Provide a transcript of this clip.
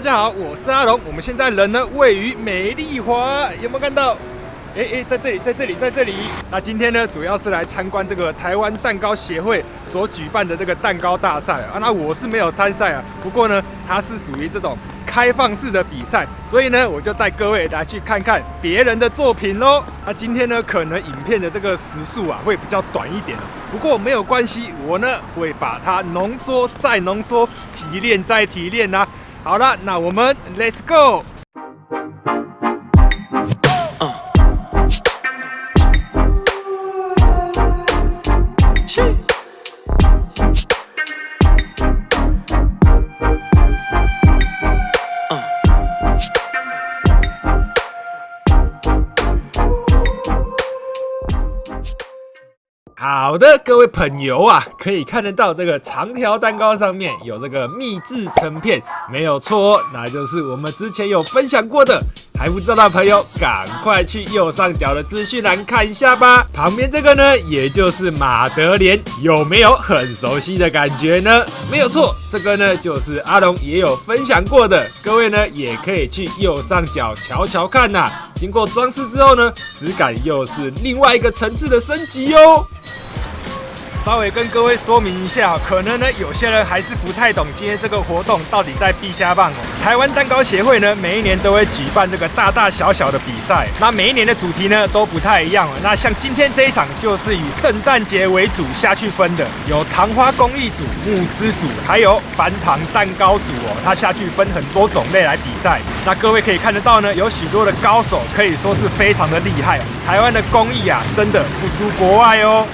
家好，我是阿龙。我们现在人呢位于美丽华，有没有看到？哎哎，在这里，在这里，在这里。那今天呢，主要是来参观这个台湾蛋糕协会所举办的这个蛋糕大赛啊。那我是没有参赛啊，不过呢，它是属于这种开放式的比赛，所以呢，我就带各位来去看看别人的作品喽。那今天呢，可能影片的这个时速啊会比较短一点，不过没有关系，我呢会把它浓缩再浓缩，提炼再提炼呐。好了，那我们 Let's go。 好的，各位朋友啊，可以看得到这个长条蛋糕上面有这个秘制成片，没有错，那就是我们之前有分享过的。还不知道的朋友，赶快去右上角的资讯栏看一下吧。旁边这个呢，也就是马德莲，有没有很熟悉的感觉呢？没有错，这个呢就是阿龙也有分享过的。各位呢，也可以去右上角瞧瞧看呐。经过装饰之后呢，质感又是另外一个层次的升级哟。稍微跟各位说明一下，可能呢有些人还是不太懂今天这个活动到底在陛下棒哦。台湾蛋糕协会呢每一年都会举办这个大大小小的比赛，那每一年的主题呢都不太一样。那像今天这一场就是以圣诞节为主下去分的，有糖花工艺组、慕斯组，还有翻糖蛋糕组哦。它下去分很多种类来比赛。那各位可以看得到呢，有许多的高手，可以说是非常的厉害。台湾的工艺啊，真的不输国外哦。